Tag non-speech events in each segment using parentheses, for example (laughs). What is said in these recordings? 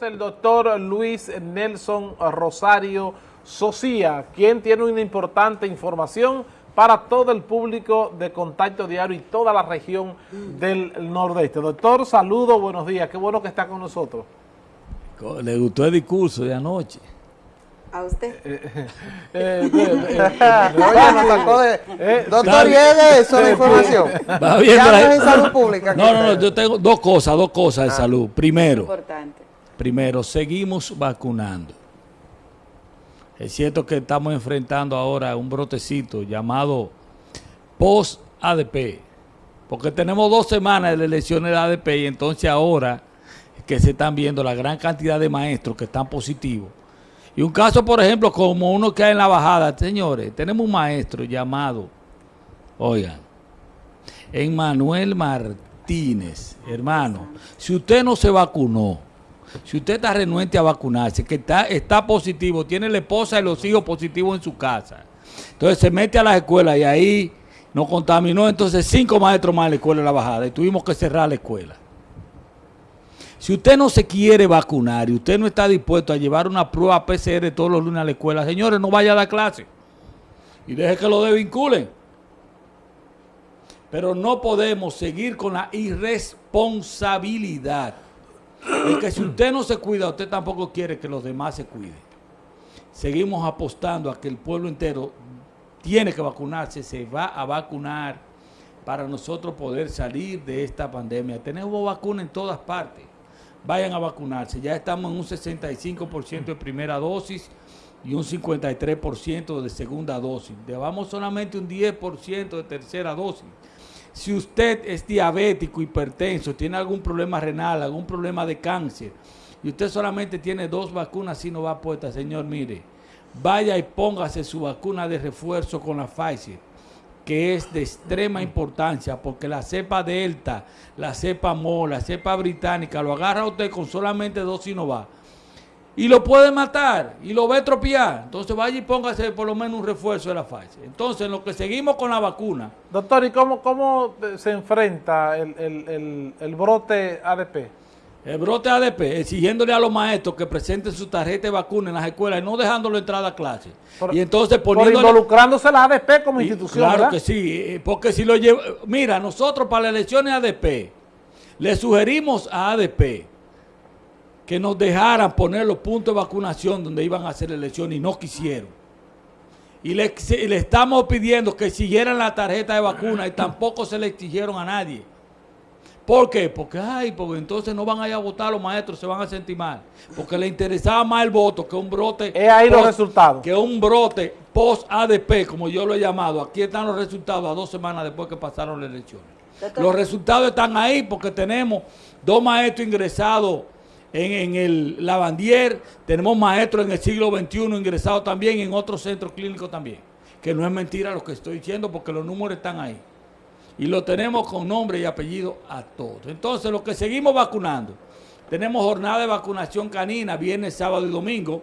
El doctor Luis Nelson Rosario Socia, quien tiene una importante información para todo el público de Contacto Diario y toda la región del Nordeste. Doctor, saludo, buenos días, qué bueno que está con nosotros. Le gustó el discurso de anoche. ¿A usted? Eh, eh, (laughs) Oye, nos sacó de... Doctor, llegue eso la información. Va bien, Ya no es en salud pública. No, no, no, yo tengo dos cosas, dos cosas de salud. Primero, Importante. Primero, seguimos vacunando. Es cierto que estamos enfrentando ahora un brotecito llamado post-ADP, porque tenemos dos semanas de las elecciones de ADP y entonces ahora que se están viendo la gran cantidad de maestros que están positivos. Y un caso, por ejemplo, como uno que hay en la bajada, señores, tenemos un maestro llamado, oigan, Emmanuel Martínez, hermano, si usted no se vacunó, si usted está renuente a vacunarse, que está, positivo, tiene la esposa y los hijos positivos en su casa, entonces se mete a las escuelas y ahí nos contaminó entonces cinco maestros más en la escuela de la bajada y tuvimos que cerrar la escuela. Si usted no se quiere vacunar y usted no está dispuesto a llevar una prueba PCR todos los lunes a la escuela, señores, no vaya a dar clase y deje que lo desvinculen. Pero no podemos seguir con la irresponsabilidad de que si usted no se cuida, usted tampoco quiere que los demás se cuiden. Seguimos apostando a que el pueblo entero tiene que vacunarse, se va a vacunar para nosotros poder salir de esta pandemia. Tenemos vacuna en todas partes. Vayan a vacunarse. Ya estamos en un 65% de primera dosis y un 53% de segunda dosis. Llevamos solamente un 10% de tercera dosis. Si usted es diabético, hipertenso, tiene algún problema renal, algún problema de cáncer, y usted solamente tiene dos vacunas y no va puesta, señor, mire, vaya y póngase su vacuna de refuerzo con la Pfizer, que es de extrema importancia, porque la cepa Delta, la cepa Mo, la cepa británica, lo agarra usted con solamente dos Sinovac y lo puede matar y lo va a estropear. Entonces vaya y póngase por lo menos un refuerzo de la Pfizer. Entonces, en lo que seguimos con la vacuna, Doctor, ¿y cómo, cómo se enfrenta el, el- el- el brote ADP? el brote ADP, exigiéndole a los maestros que presenten su tarjeta de vacuna en las escuelas y no dejándolo entrar a clase. Por- y entonces Por poniéndole... involucrándose la ADP como Y institución, Claro ¿verdad? que sí, eh, porque si lo lleva... Mira, nosotros para las elecciones ADP le sugerimos a ADP que nos dejaran poner los puntos de vacunación donde iban a hacer la elección y no quisieron. Y le, y le estamos pidiendo que siguieran la tarjeta de vacuna y tampoco se le exigieron a nadie. ¿Por qué? Porque, ay, porque entonces no van a ir a votar los maestros, se van a sentir mal. Porque le interesaba más el voto que un brote. Es ahí los resultados. Que un brote post-ADP, como yo lo he llamado. Aquí están los resultados a dos semanas después que pasaron las elecciones. Los resultados están ahí porque tenemos dos maestros ingresados en, el Lavandier, tenemos maestros en el siglo XXI ingresados también en otros centros clínicos también. Que no es mentira lo que estoy diciendo porque los números están ahí. Y lo tenemos con nombre y apellido a todos. Entonces, los que seguimos vacunando, tenemos jornada de vacunación canina, viernes, sábado y domingo.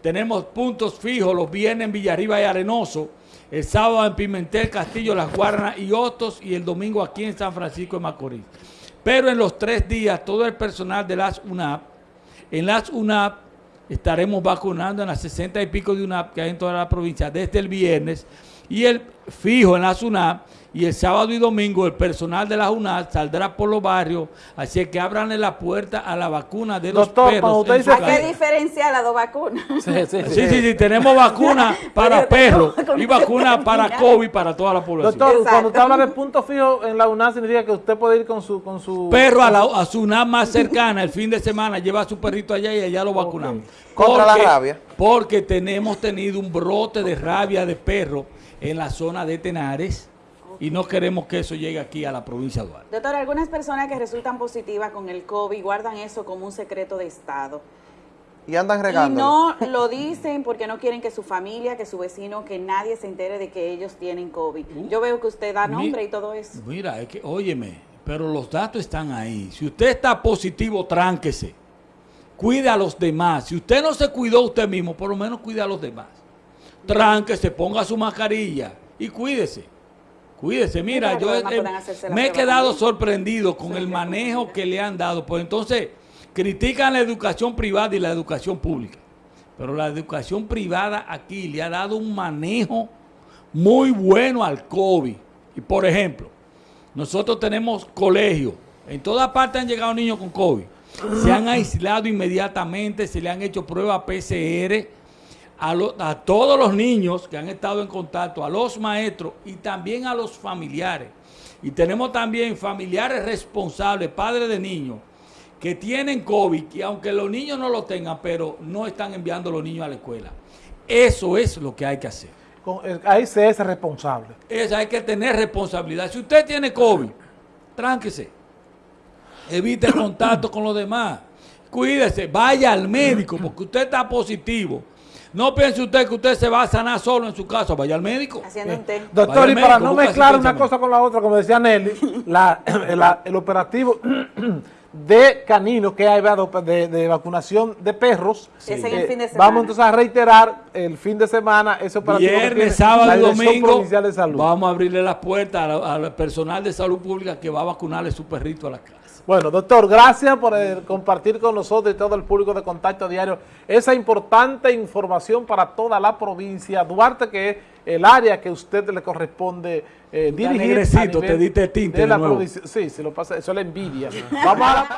Tenemos puntos fijos los viernes en Villarriba y Arenoso, el sábado en Pimentel, Castillo, Las Guaranas y Hostos y el domingo aquí en San Francisco de Macorís. Pero en los tres días, todo el personal de las UNAP, en las UNAP estaremos vacunando en las 60 y pico de UNAP que hay en toda la provincia desde el viernes y el fijo en las UNAP y el sábado y domingo el personal de la UNAP saldrá por los barrios, así que abranle la puerta a la vacuna de los perros. usted dice Hay que diferenciar las dos vacunas. Sí, sí, sí. Sí, sí, sí, tenemos vacuna (laughs) para perros y vacuna (laughs) para. COVID para toda la población. Doctor, Exacto. cuando usted habla de punto fijo en la UNAM, significa que usted puede ir con su... Con su perro a, la, a su UNAM más cercana el fin de semana, lleva a su perrito allá y allá lo vacunamos. Contra la rabia. Porque tenemos tenido un brote de rabia de perro en la zona de Tenares y no queremos que eso llegue aquí a la provincia de Duarte. Doctor, algunas personas que resultan positivas con el COVID guardan eso como un secreto de Estado. Y andan Y regando. no lo dicen porque no quieren que su familia, que su vecino, que nadie se entere de que ellos tienen COVID. Yo veo que usted da Mi- nombre y todo eso. Mira, es que, óyeme, pero los datos están ahí. Si usted está positivo, tránquese. Cuide a los demás. Si usted no se cuidó usted mismo, por lo menos cuide a los demás. Tránquese, ponga su mascarilla y cuídese. Cuídese, mira, yo eh, me he quedado también. sorprendido con Sí, el manejo que le han dado. Pues entonces, critican la educación privada y la educación pública, pero la educación privada aquí le ha dado un manejo muy bueno al COVID. Y por ejemplo, nosotros tenemos colegios, en toda parte han llegado niños con COVID, se han aislado inmediatamente, se le han hecho pruebas PCR a, lo- a todos los niños que han estado en contacto, a los maestros y también a los familiares. Y tenemos también familiares responsables, padres de niños, que tienen COVID, y aunque los niños no lo tengan, pero no están enviando a los niños a la escuela. Eso es lo que hay que hacer. Ahí se es responsable. Es, hay que tener responsabilidad. Si usted tiene COVID, tránquese. Evite el contacto con los demás. Cuídese, vaya al médico porque usted está positivo. No piense usted que usted se va a sanar solo en su casa, vaya al médico. Haciendo un té. Doctor, y para médico, no mezclar una cosa con la otra, como decía Nelly, la- (coughs) la- el operativo (coughs) de caninos que hay de, de- vacunación de perros. Sí. Es en eh, el fin de semana. Vamos entonces a reiterar el fin de semana ese operativo Viernes, sábado y domingo Provincial de Salud. vamos a abrirle las puertas a la- al personal de salud pública que va a vacunarle su perrito a la casa. Bueno, doctor, gracias por eh, compartir con nosotros y todo el público de Contacto Diario esa importante información para toda la provincia. Duarte, que es el área que a usted le corresponde eh, dirigir. te diste tinte de de la nuevo. provincia. Sí, se lo pasa, eso es la envidia. Vamos a la...